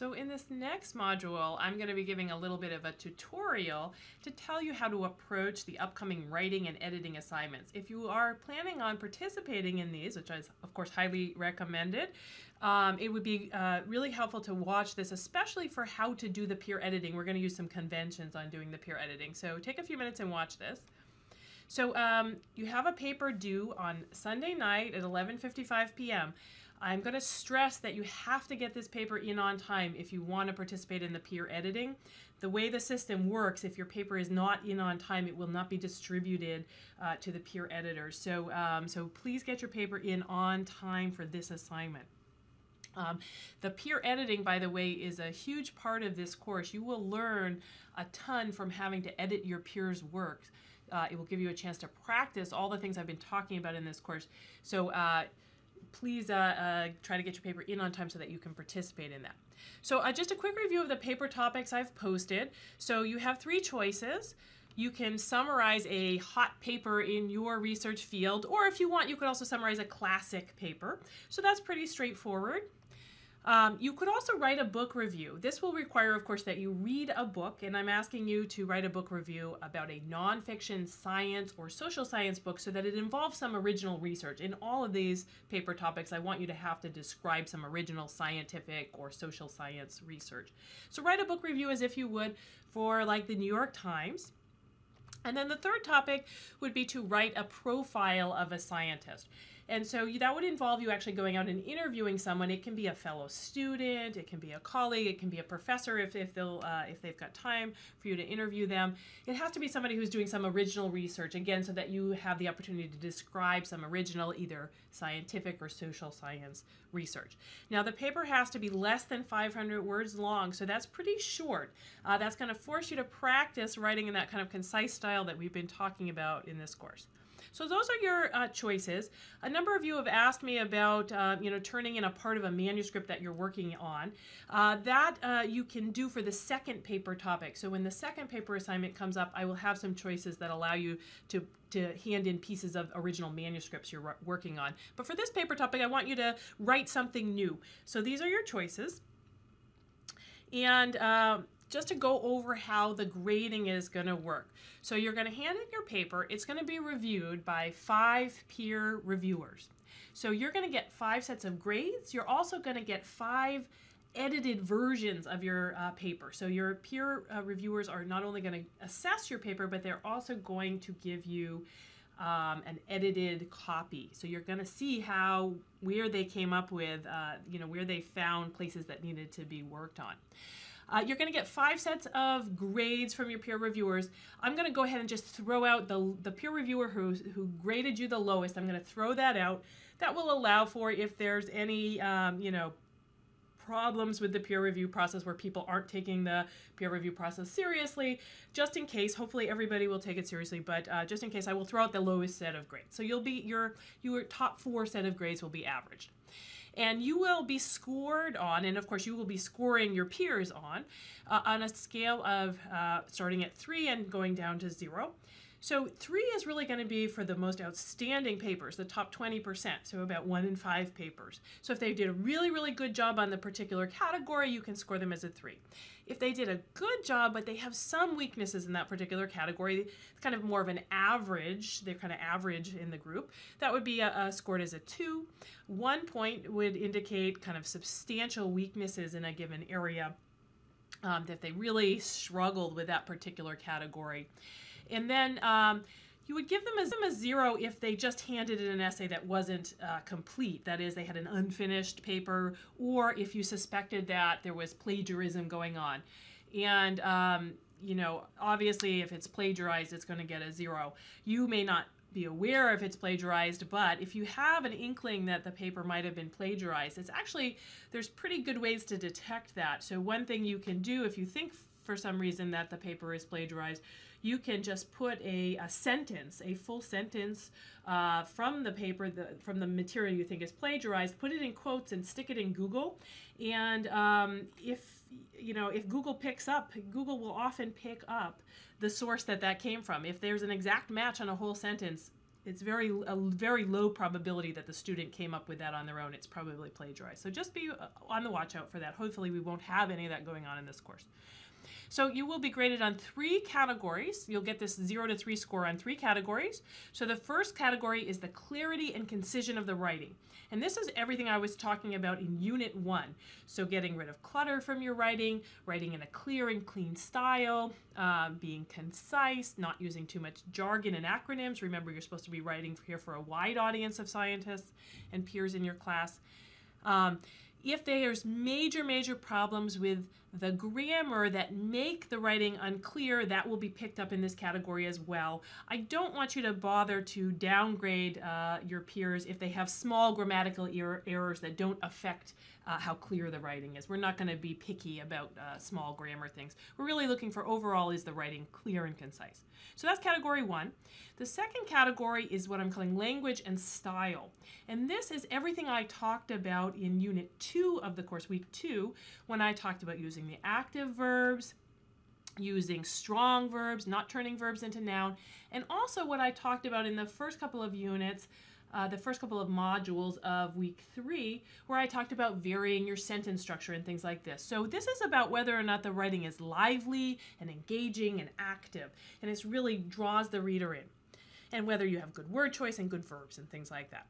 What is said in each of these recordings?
So in this next module, I'm going to be giving a little bit of a tutorial to tell you how to approach the upcoming writing and editing assignments. If you are planning on participating in these, which is of course highly recommended, um, it would be uh, really helpful to watch this, especially for how to do the peer editing. We're going to use some conventions on doing the peer editing. So take a few minutes and watch this. So um, you have a paper due on Sunday night at 11.55 p.m. I'm going to stress that you have to get this paper in on time if you want to participate in the peer editing. The way the system works, if your paper is not in on time, it will not be distributed uh, to the peer editors. So, um, so please get your paper in on time for this assignment. Um, the peer editing, by the way, is a huge part of this course. You will learn a ton from having to edit your peers' work. Uh, it will give you a chance to practice all the things I've been talking about in this course. So uh, please uh, uh, try to get your paper in on time so that you can participate in that. So uh, just a quick review of the paper topics I've posted. So you have three choices. You can summarize a hot paper in your research field, or if you want, you could also summarize a classic paper. So that's pretty straightforward. Um, you could also write a book review. This will require, of course, that you read a book, and I'm asking you to write a book review about a nonfiction science or social science book so that it involves some original research. In all of these paper topics, I want you to have to describe some original scientific or social science research. So write a book review as if you would for like the New York Times. And then the third topic would be to write a profile of a scientist. And so you, that would involve you actually going out and interviewing someone. It can be a fellow student, it can be a colleague, it can be a professor if, if, they'll, uh, if they've got time for you to interview them. It has to be somebody who's doing some original research, again, so that you have the opportunity to describe some original, either scientific or social science research. Now the paper has to be less than 500 words long, so that's pretty short. Uh, that's going to force you to practice writing in that kind of concise style that we've been talking about in this course. So those are your uh, choices. A number of you have asked me about, uh, you know, turning in a part of a manuscript that you're working on. Uh, that uh, you can do for the second paper topic. So when the second paper assignment comes up, I will have some choices that allow you to to hand in pieces of original manuscripts you're working on. But for this paper topic, I want you to write something new. So these are your choices. And uh, just to go over how the grading is going to work. So you're going to hand in your paper. It's going to be reviewed by five peer reviewers. So you're going to get five sets of grades. You're also going to get five edited versions of your uh, paper. So your peer uh, reviewers are not only going to assess your paper, but they're also going to give you um, an edited copy. So you're going to see how, where they came up with, uh, you know, where they found places that needed to be worked on. Uh, you're going to get five sets of grades from your peer reviewers. I'm going to go ahead and just throw out the, the peer reviewer who, who graded you the lowest. I'm going to throw that out. That will allow for if there's any, um, you know, problems with the peer review process where people aren't taking the peer review process seriously. Just in case, hopefully everybody will take it seriously, but uh, just in case, I will throw out the lowest set of grades. So you'll be your your top four set of grades will be averaged and you will be scored on, and of course you will be scoring your peers on, uh, on a scale of uh, starting at three and going down to zero. So three is really going to be for the most outstanding papers, the top 20%, so about one in five papers. So if they did a really, really good job on the particular category, you can score them as a three. If they did a good job, but they have some weaknesses in that particular category, it's kind of more of an average, they're kind of average in the group, that would be a, a scored as a two. One point would indicate kind of substantial weaknesses in a given area um, that they really struggled with that particular category. And then um, you would give them a, a, zero if they just handed in an essay that wasn't uh, complete. That is, they had an unfinished paper, or if you suspected that there was plagiarism going on. And, um, you know, obviously, if it's plagiarized, it's going to get a zero. You may not be aware if it's plagiarized, but if you have an inkling that the paper might have been plagiarized, it's actually, there's pretty good ways to detect that. So one thing you can do if you think for some reason that the paper is plagiarized, you can just put a, a sentence, a full sentence uh, from the paper, the, from the material you think is plagiarized, put it in quotes and stick it in Google. And um, if, you know, if Google picks up, Google will often pick up the source that that came from. If there's an exact match on a whole sentence, it's very a very low probability that the student came up with that on their own. It's probably plagiarized. So just be uh, on the watch out for that. Hopefully we won't have any of that going on in this course. So you will be graded on three categories. You'll get this zero to three score on three categories. So the first category is the clarity and concision of the writing. And this is everything I was talking about in Unit 1. So getting rid of clutter from your writing, writing in a clear and clean style, uh, being concise, not using too much jargon and acronyms. Remember, you're supposed to be writing here for a wide audience of scientists and peers in your class. Um, if there's major, major problems with the grammar that make the writing unclear, that will be picked up in this category as well. I don't want you to bother to downgrade uh, your peers if they have small grammatical er errors that don't affect uh, how clear the writing is. We're not going to be picky about uh, small grammar things. We're really looking for overall is the writing clear and concise. So that's category one. The second category is what I'm calling language and style. And this is everything I talked about in unit two of the course, week two, when I talked about using the active verbs, using strong verbs, not turning verbs into noun, and also what I talked about in the first couple of units uh, the first couple of modules of week three, where I talked about varying your sentence structure and things like this. So this is about whether or not the writing is lively and engaging and active, and it really draws the reader in, and whether you have good word choice and good verbs and things like that.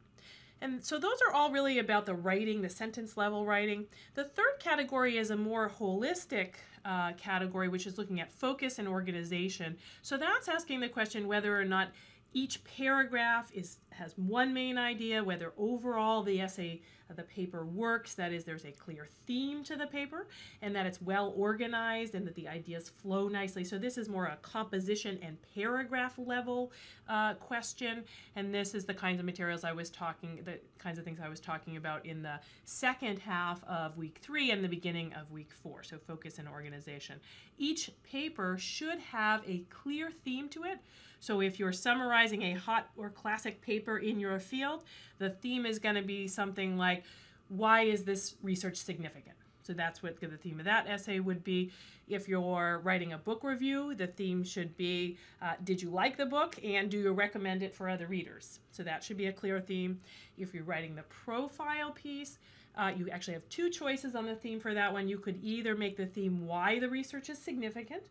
And so those are all really about the writing, the sentence level writing. The third category is a more holistic uh, category, which is looking at focus and organization. So that's asking the question whether or not each paragraph is has one main idea, whether overall the essay, uh, the paper works, that is, there's a clear theme to the paper, and that it's well organized and that the ideas flow nicely. So this is more a composition and paragraph level uh, question, and this is the kinds of materials I was talking, the kinds of things I was talking about in the second half of week three and the beginning of week four, so focus and organization. Each paper should have a clear theme to it, so if you're summarizing a hot or classic paper in your field, the theme is going to be something like, why is this research significant? So that's what the theme of that essay would be. If you're writing a book review, the theme should be, uh, did you like the book and do you recommend it for other readers? So that should be a clear theme. If you're writing the profile piece, uh, you actually have two choices on the theme for that one. You could either make the theme why the research is significant,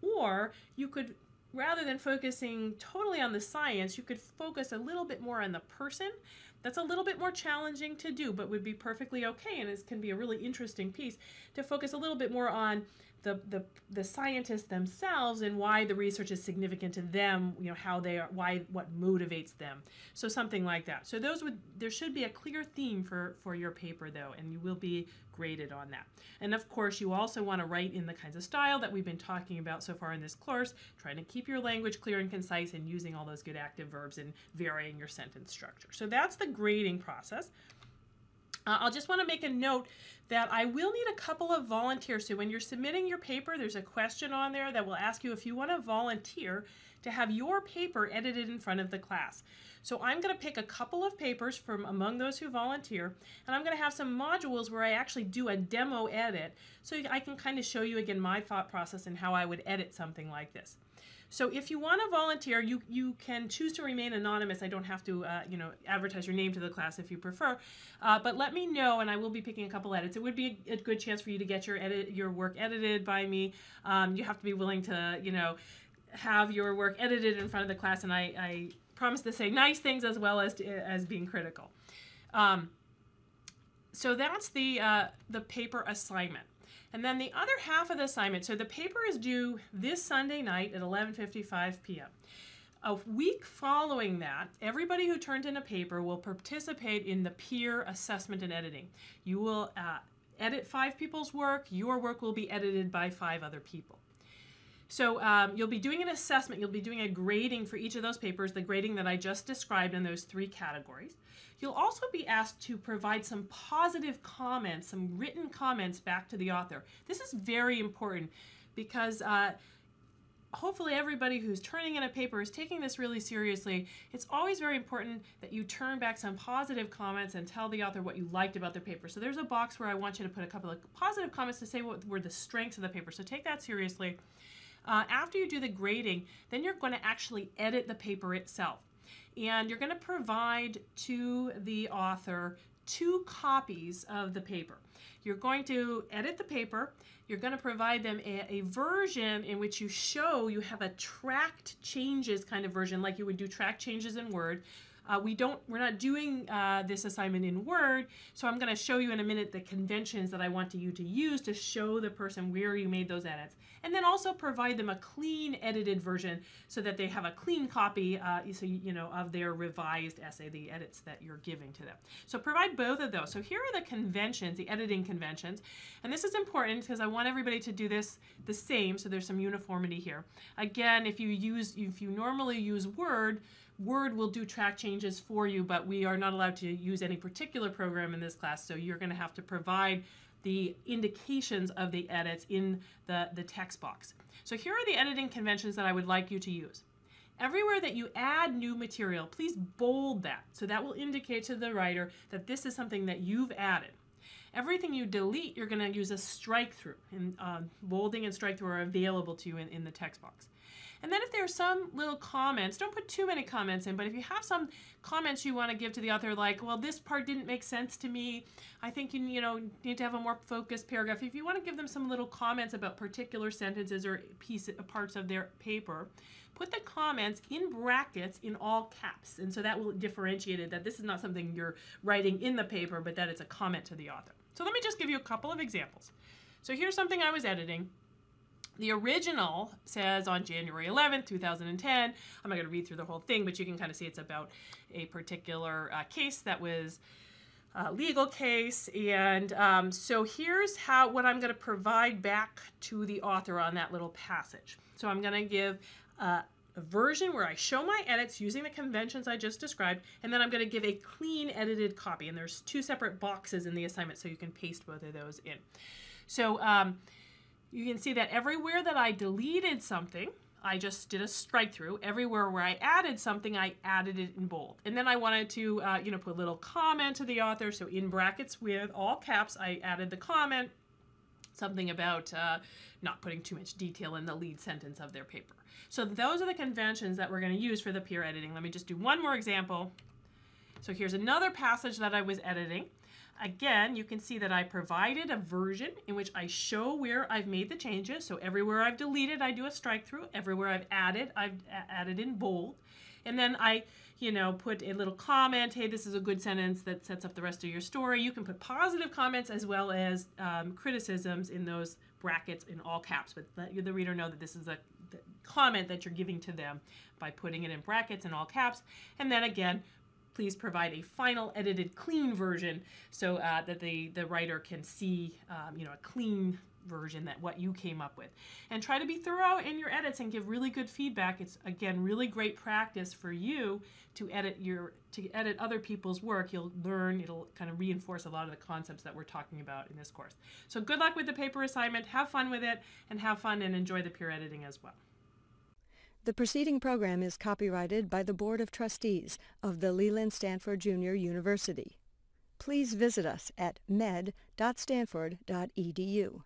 or you could rather than focusing totally on the science, you could focus a little bit more on the person. That's a little bit more challenging to do, but would be perfectly okay, and it can be a really interesting piece to focus a little bit more on the, the, the scientists themselves and why the research is significant to them, you know, how they are, why, what motivates them. So something like that. So those would, there should be a clear theme for, for your paper though, and you will be graded on that. And of course, you also want to write in the kinds of style that we've been talking about so far in this course, trying to keep your language clear and concise and using all those good active verbs and varying your sentence structure. So that's the grading process. Uh, I'll just want to make a note that I will need a couple of volunteers. So when you're submitting your paper, there's a question on there that will ask you if you want to volunteer to have your paper edited in front of the class. So I'm going to pick a couple of papers from among those who volunteer, and I'm going to have some modules where I actually do a demo edit so I can kind of show you again my thought process and how I would edit something like this. So if you want to volunteer, you, you can choose to remain anonymous. I don't have to, uh, you know, advertise your name to the class if you prefer. Uh, but let me know, and I will be picking a couple edits. It would be a, a good chance for you to get your edit, your work edited by me. Um, you have to be willing to, you know, have your work edited in front of the class, and I, I promise to say nice things as well as to, as being critical. Um, so that's the uh, the paper assignment. And then the other half of the assignment, so the paper is due this Sunday night at 11.55 p.m. A week following that, everybody who turned in a paper will participate in the peer assessment and editing. You will uh, edit five people's work. Your work will be edited by five other people. So um, you'll be doing an assessment, you'll be doing a grading for each of those papers, the grading that I just described in those three categories. You'll also be asked to provide some positive comments, some written comments back to the author. This is very important because uh, hopefully everybody who's turning in a paper is taking this really seriously. It's always very important that you turn back some positive comments and tell the author what you liked about their paper. So there's a box where I want you to put a couple of positive comments to say what were the strengths of the paper. So take that seriously. Uh, after you do the grading, then you're going to actually edit the paper itself. and you're going to provide to the author two copies of the paper. You're going to edit the paper. You're going to provide them a, a, version in which you show you have a tracked changes kind of version, like you would do track changes in Word, uh, we don't, we're not doing uh, this assignment in Word, so I'm going to show you in a minute the conventions that I want you to use to show the person where you made those edits. And then also provide them a clean edited version so that they have a clean copy uh, so, you know, of their revised essay, the edits that you're giving to them. So provide both of those. So here are the conventions, the editing conventions. And this is important because I want everybody to do this the same, so there's some uniformity here. Again, if you use, if you normally use Word, Word will do track changes for you, but we are not allowed to use any particular program in this class, so you're going to have to provide the indications of the edits in the, the text box. So here are the editing conventions that I would like you to use. Everywhere that you add new material, please bold that. So that will indicate to the writer that this is something that you've added. Everything you delete, you're going to use a strike through. And uh, bolding and strike through are available to you in, in the text box. And then if there are some little comments, don't put too many comments in, but if you have some comments you want to give to the author, like, well, this part didn't make sense to me, I think you, you know, need to have a more focused paragraph. If you want to give them some little comments about particular sentences or piece, parts of their paper, put the comments in brackets in all caps. And so that will differentiate it that this is not something you're writing in the paper, but that it's a comment to the author. So let me just give you a couple of examples. So here's something I was editing. The original says on January 11th, 2010. I'm not going to read through the whole thing, but you can kind of see it's about a particular uh, case that was a legal case. And um, so here's how what I'm going to provide back to the author on that little passage. So I'm going to give uh, a version where I show my edits using the conventions I just described, and then I'm going to give a clean edited copy. And there's two separate boxes in the assignment, so you can paste both of those in. So um, you can see that everywhere that I deleted something, I just did a strike through. Everywhere where I added something, I added it in bold. And then I wanted to, uh, you know, put a little comment to the author. So in brackets with all caps, I added the comment, something about uh, not putting too much detail in the lead sentence of their paper. So those are the conventions that we're going to use for the peer editing. Let me just do one more example. So here's another passage that I was editing. Again, you can see that I provided a version in which I show where I've made the changes. So everywhere I've deleted, I do a strike through. Everywhere I've added, I've added in bold. And then I, you know, put a little comment, hey, this is a good sentence that sets up the rest of your story. You can put positive comments as well as um, criticisms in those brackets in all caps, but let the reader know that this is a comment that you're giving to them by putting it in brackets in all caps. And then again, please provide a final edited clean version so uh, that the, the writer can see um, you know, a clean version that what you came up with. And try to be thorough in your edits and give really good feedback. It's again really great practice for you to edit your to edit other people's work. You'll learn, it'll kind of reinforce a lot of the concepts that we're talking about in this course. So good luck with the paper assignment, have fun with it, and have fun and enjoy the peer editing as well. The preceding program is copyrighted by the Board of Trustees of the Leland Stanford Junior University. Please visit us at med.stanford.edu.